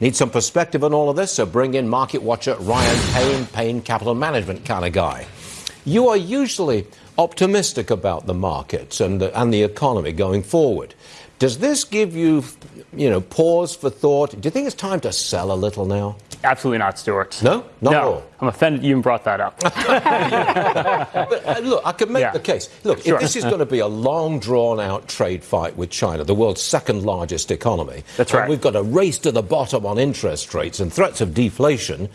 Need some perspective on all of this, so bring in market watcher Ryan Payne, Payne Capital Management kind of guy. You are usually optimistic about the markets and the, and the economy going forward. Does this give you, you know, pause for thought? Do you think it's time to sell a little now? Absolutely not, Stuart. No, not no. at all. I'm offended you even brought that up. but uh, look, I could make Yeah. the case. Look, Sure. if this is going to be a long, drawn-out trade fight with China, the world's second largest economy, That's and right. we've got a race to the bottom on interest rates and threats of deflation.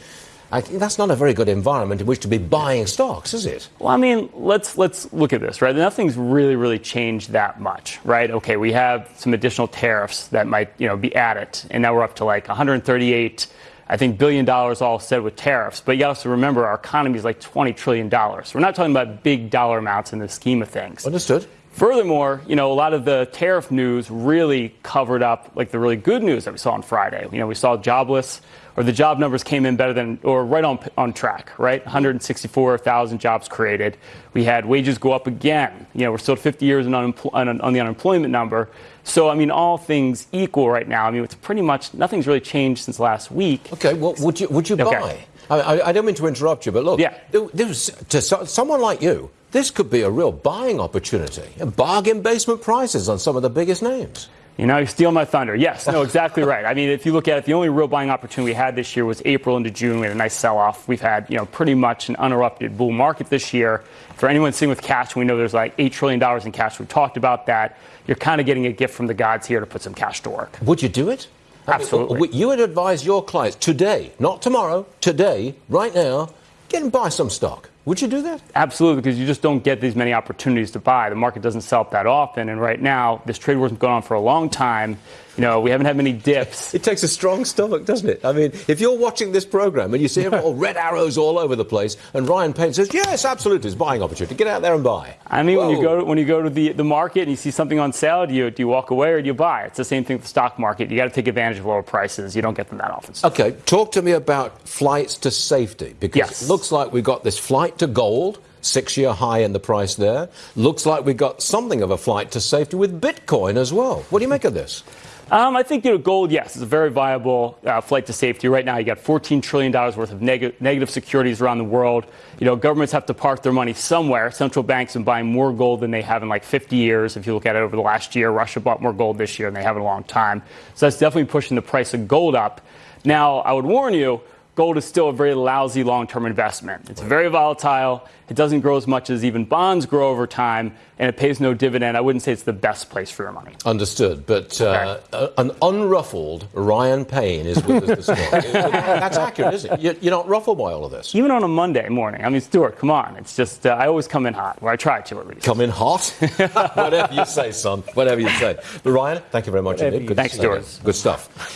I think that's not a very good environment in which to be buying stocks, is it? Well, I mean, let's let's look at this, right? Nothing's really really changed that much, right? Okay, we have some additional tariffs that might, you know, be added, and now we're up to like 138 I think billion dollars all said with tariffs, but you also remember our economy is like 20 trillion dollars. We're not talking about big dollar amounts in the scheme of things. Understood. Furthermore, you know, a lot of the tariff news really covered up like the really good news that we saw on Friday. You know, we saw jobless or the job numbers came in better than or right on on track, right? 164,000 jobs created. We had wages go up again. You know, we're still at 50 years on, on, on the unemployment number. So, I mean, all things equal right now. I mean, it's pretty much nothing's really changed since last week. Okay, well, would you would you Okay. buy? I, I, don't mean to interrupt you, but look, Yeah. to so, someone like you, this could be a real buying opportunity. Bargain basement prices on some of the biggest names. You know, you steal my thunder. Yes, no, exactly right. I mean, if you look at it, the only real buying opportunity we had this year was April into June. We had a nice sell-off. We've had, you know, pretty much an uninterrupted bull market this year. For anyone sitting with cash, we know there's like $8 trillion in cash. We've talked about that. You're kind of getting a gift from the gods here to put some cash to work. Would you do it? I mean, Absolutely. you would advise your clients today, not tomorrow, today, right now, get and buy some stock. Would you do that? Absolutely, because you just don't get these many opportunities to buy. The market doesn't sell up that often, and right now, this trade war's been going on for a long time. You know, we haven't had many dips. It takes a strong stomach, doesn't it? I mean, if you're watching this program and you see all red arrows all over the place, and Ryan Payne says, "Yes, absolutely, it's a buying opportunity. Get out there and buy." I mean, when you go to, when you go to the, the market and you see something on sale, do you do you walk away or do you buy? It's the same thing with the stock market. You got to take advantage of lower prices. You don't get them that often. Okay, talk to me about flights to safety because Yes. it looks like we've got this flight to gold, six year high in the price there. Looks like we've got something of a flight to safety with Bitcoin as well. What do you make of this? Um, I think you know gold. Yes, is a very viable uh, flight to safety. Right now, you got 14 trillion dollars worth of neg- negative securities around the world. You know, governments have to park their money somewhere. Central banks have been buying more gold than they have in like 50 years. If you look at it over the last year, Russia bought more gold this year than they have in a long time. So that's definitely pushing the price of gold up. Now, I would warn you. Gold is still a very lousy long term investment. It's very volatile. It doesn't grow as much as even bonds grow over time, and it pays no dividend. I wouldn't say it's the best place for your money. Understood, but uh, uh, an unruffled Ryan Payne is with us this morning. That's accurate, isn't it? You- You're not ruffled by all of this. even on a Monday morning. I mean, Stuart, come on. It's just, uh, I always come in hot, or I try to at least. Come in hot. Whatever you say, son. Whatever you say. But Ryan, thank you very much indeed. Good Thanks. Stuart. Good stuff.